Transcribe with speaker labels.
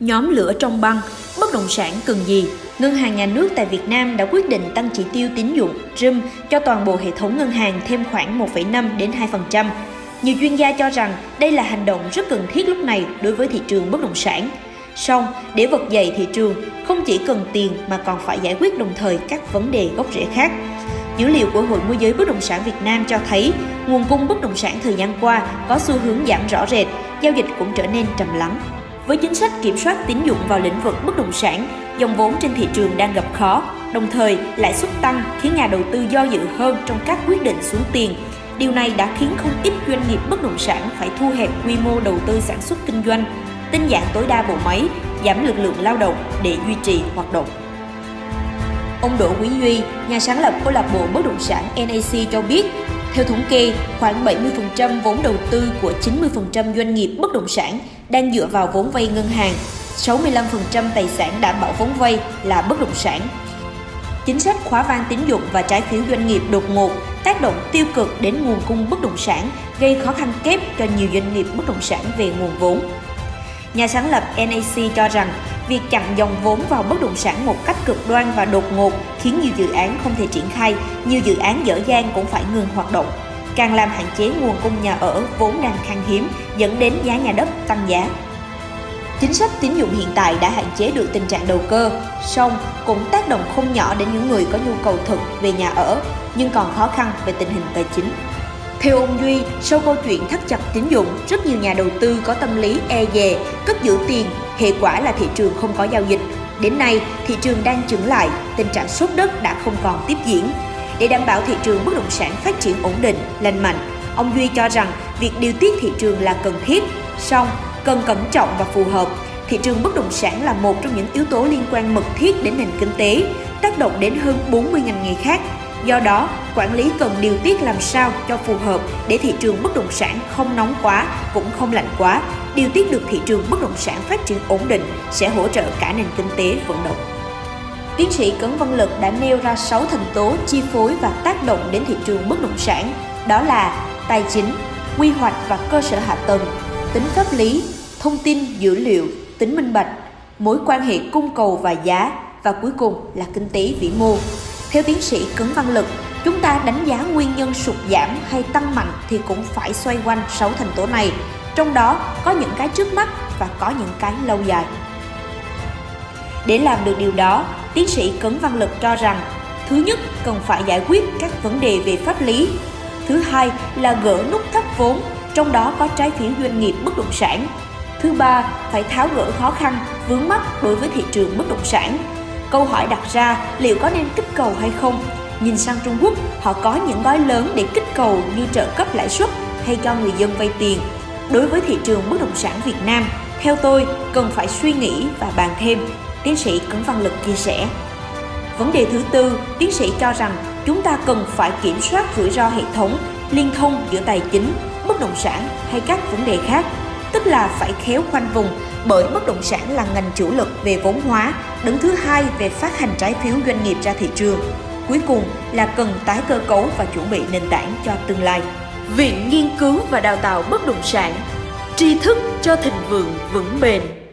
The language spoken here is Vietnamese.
Speaker 1: Nhóm lửa trong băng, bất động sản cần gì? Ngân hàng nhà nước tại Việt Nam đã quyết định tăng chỉ tiêu tín dụng RUM cho toàn bộ hệ thống ngân hàng thêm khoảng 1,5 đến 2%. Nhiều chuyên gia cho rằng đây là hành động rất cần thiết lúc này đối với thị trường bất động sản. Song, để vực dậy thị trường, không chỉ cần tiền mà còn phải giải quyết đồng thời các vấn đề gốc rễ khác. Dữ liệu của Hội môi giới bất động sản Việt Nam cho thấy nguồn cung bất động sản thời gian qua có xu hướng giảm rõ rệt, giao dịch cũng trở nên trầm lắng. Với chính sách kiểm soát tín dụng vào lĩnh vực bất động sản, dòng vốn trên thị trường đang gặp khó, đồng thời lãi suất tăng khiến nhà đầu tư do dự hơn trong các quyết định xuống tiền. Điều này đã khiến không ít doanh nghiệp bất động sản phải thu hẹp quy mô đầu tư sản xuất kinh doanh, tinh giản tối đa bộ máy, giảm lực lượng lao động để duy trì hoạt động. Ông Đỗ Quý Duy, nhà sáng lập câu lạc bộ bất động sản NAC cho biết, theo thống kê, khoảng 70% vốn đầu tư của 90% doanh nghiệp bất động sản đang dựa vào vốn vay ngân hàng, 65% tài sản đảm bảo vốn vay là bất động sản. Chính sách khóa van tín dụng và trái phiếu doanh nghiệp đột ngột tác động tiêu cực đến nguồn cung bất động sản, gây khó khăn kép cho nhiều doanh nghiệp bất động sản về nguồn vốn. Nhà sáng lập NAC cho rằng việc chặn dòng vốn vào bất động sản một cách cực đoan và đột ngột khiến nhiều dự án không thể triển khai, nhiều dự án dở dang cũng phải ngừng hoạt động, càng làm hạn chế nguồn cung nhà ở vốn đang khan hiếm, dẫn đến giá nhà đất tăng giá. Chính sách tín dụng hiện tại đã hạn chế được tình trạng đầu cơ, song cũng tác động không nhỏ đến những người có nhu cầu thực về nhà ở, nhưng còn khó khăn về tình hình tài chính. Theo ông Duy, sau câu chuyện thắt chặt tín dụng, rất nhiều nhà đầu tư có tâm lý e dè, cất giữ tiền, hệ quả là thị trường không có giao dịch. Đến nay, thị trường đang chững lại, tình trạng sốt đất đã không còn tiếp diễn. Để đảm bảo thị trường bất động sản phát triển ổn định, lành mạnh, ông Duy cho rằng việc điều tiết thị trường là cần thiết, song cần cẩn trọng và phù hợp. Thị trường bất động sản là một trong những yếu tố liên quan mật thiết đến nền kinh tế, tác động đến hơn 40 ngành nghề khác, Do đó, quản lý cần điều tiết làm sao cho phù hợp để thị trường bất động sản không nóng quá cũng không lạnh quá. Điều tiết được thị trường bất động sản phát triển ổn định sẽ hỗ trợ cả nền kinh tế vận động. Tiến sĩ Cấn Văn Lực đã nêu ra 6 thành tố chi phối và tác động đến thị trường bất động sản, đó là tài chính, quy hoạch và cơ sở hạ tầng, tính pháp lý, thông tin dữ liệu, tính minh bạch, mối quan hệ cung cầu và giá và cuối cùng là kinh tế vĩ mô. Theo tiến sĩ Cấn Văn Lực, chúng ta đánh giá nguyên nhân sụt giảm hay tăng mạnh thì cũng phải xoay quanh 6 thành tố này, trong đó có những cái trước mắt và có những cái lâu dài. Để làm được điều đó, tiến sĩ Cấn Văn Lực cho rằng thứ nhất cần phải giải quyết các vấn đề về pháp lý, thứ hai là gỡ nút thắt vốn, trong đó có trái phiếu doanh nghiệp bất động sản. Thứ ba, phải tháo gỡ khó khăn, vướng mắc đối với thị trường bất động sản Câu hỏi đặt ra liệu có nên kích cầu hay không? Nhìn sang Trung Quốc, họ có những gói lớn để kích cầu như trợ cấp lãi suất hay cho người dân vay tiền. Đối với thị trường bất động sản Việt Nam, theo tôi cần phải suy nghĩ và bàn thêm, tiến sĩ Cấn Văn Lực chia sẻ. Vấn đề thứ tư, tiến sĩ cho rằng chúng ta cần phải kiểm soát rủi ro hệ thống, liên thông giữa tài chính, bất động sản hay các vấn đề khác, tức là phải khéo khoanh vùng bởi bất động sản là ngành chủ lực về vốn hóa, đứng thứ hai về phát hành trái phiếu doanh nghiệp ra thị trường. Cuối cùng là cần tái cơ cấu và chuẩn bị nền tảng cho tương lai. Viện Nghiên cứu và Đào tạo Bất động sản Tri thức cho thịnh vượng vững bền